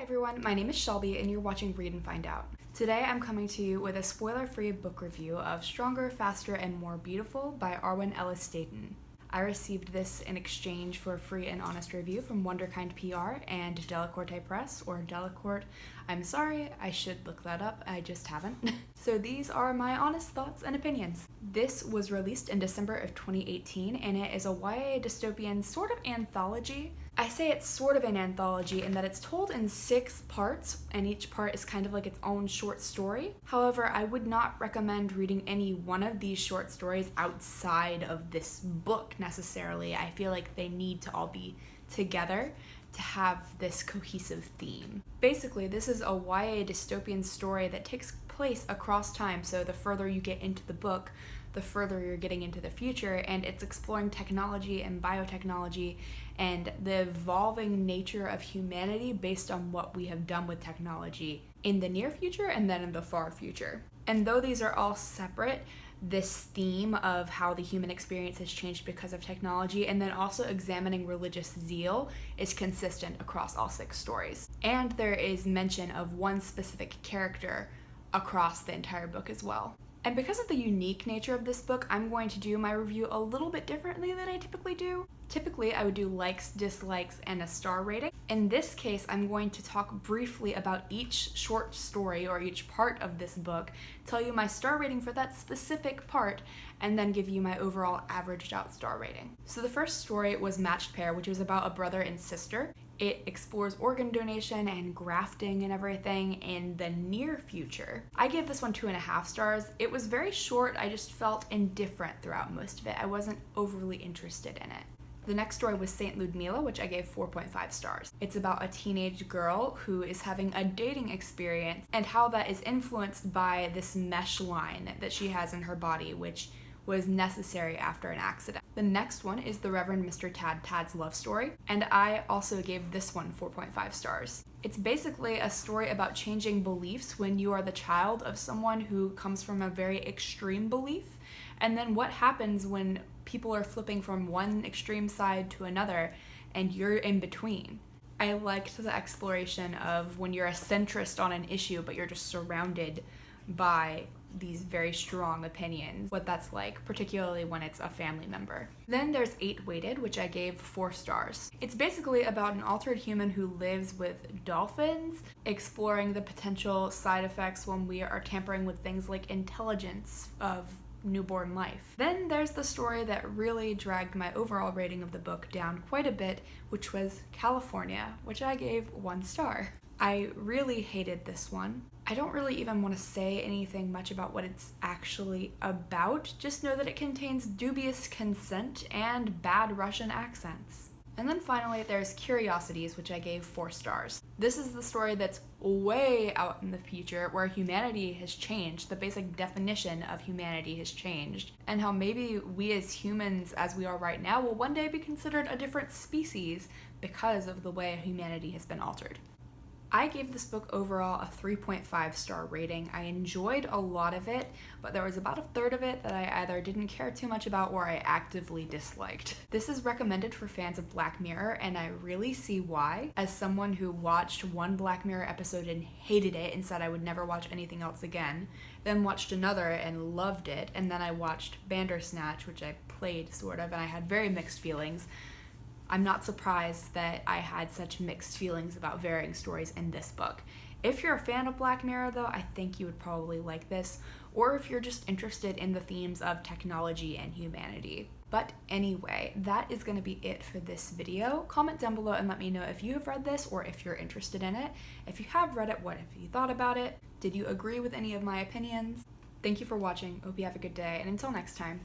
Hi everyone, my name is Shelby and you're watching Read and Find Out. Today I'm coming to you with a spoiler-free book review of Stronger, Faster, and More Beautiful by Arwen Elys Dayton. I received this in exchange for a free and honest review from Wunderkind PR and Delacorte Press, or Delacorte. I'm sorry, I should look that up, I just haven't. so these are my honest thoughts and opinions. This was released in December of 2018 and it is a YA dystopian sort of anthology I say it's sort of an anthology in that it's told in six parts, and each part is kind of like its own short story. However, I would not recommend reading any one of these short stories outside of this book necessarily. I feel like they need to all be together to have this cohesive theme. Basically, this is a YA dystopian story that takes place across time, so the further you get into the book, the further you're getting into the future, and it's exploring technology and biotechnology and the evolving nature of humanity based on what we have done with technology in the near future and then in the far future. And though these are all separate, this theme of how the human experience has changed because of technology and then also examining religious zeal is consistent across all six stories. And there is mention of one specific character across the entire book as well. And because of the unique nature of this book, I'm going to do my review a little bit differently than I typically do. Typically, I would do likes, dislikes, and a star rating. In this case, I'm going to talk briefly about each short story or each part of this book, tell you my star rating for that specific part, and then give you my overall averaged out star rating. So the first story was Matched Pair, which was about a brother and sister. It explores organ donation and grafting and everything in the near future. I gave this one two and a half stars. It was very short, I just felt indifferent throughout most of it. I wasn't overly interested in it. The next story was Saint Ludmila, which I gave 4.5 stars. It's about a teenage girl who is having a dating experience and how that is influenced by this mesh line that she has in her body, which was necessary after an accident. The next one is the Reverend Mr. Tad Tad's love story, and I also gave this one 4.5 stars. It's basically a story about changing beliefs when you are the child of someone who comes from a very extreme belief, and then what happens when people are flipping from one extreme side to another and you're in between. I liked the exploration of when you're a centrist on an issue, but you're just surrounded by these very strong opinions, what that's like, particularly when it's a family member. Then there's Eight Weighted, which I gave four stars. It's basically about an altered human who lives with dolphins, exploring the potential side effects when we are tampering with things like intelligence of newborn life. Then there's the story that really dragged my overall rating of the book down quite a bit, which was California, which I gave one star. I really hated this one. I don't really even want to say anything much about what it's actually about, just know that it contains dubious consent and bad Russian accents. And then finally, there's Curiosities, which I gave four stars. This is the story that's way out in the future where humanity has changed, the basic definition of humanity has changed, and how maybe we as humans, as we are right now, will one day be considered a different species because of the way humanity has been altered. I gave this book overall a 3.5 star rating. I enjoyed a lot of it, but there was about a third of it that I either didn't care too much about or I actively disliked. This is recommended for fans of Black Mirror, and I really see why. As someone who watched one Black Mirror episode and hated it and said I would never watch anything else again, then watched another and loved it, and then I watched Bandersnatch, which I played sort of, and I had very mixed feelings. I'm not surprised that I had such mixed feelings about varying stories in this book. If you're a fan of Black Mirror, though, I think you would probably like this, or if you're just interested in the themes of technology and humanity. But anyway, that is going to be it for this video. Comment down below and let me know if you have read this or if you're interested in it. If you have read it, what have you thought about it? Did you agree with any of my opinions? Thank you for watching. Hope you have a good day, and until next time,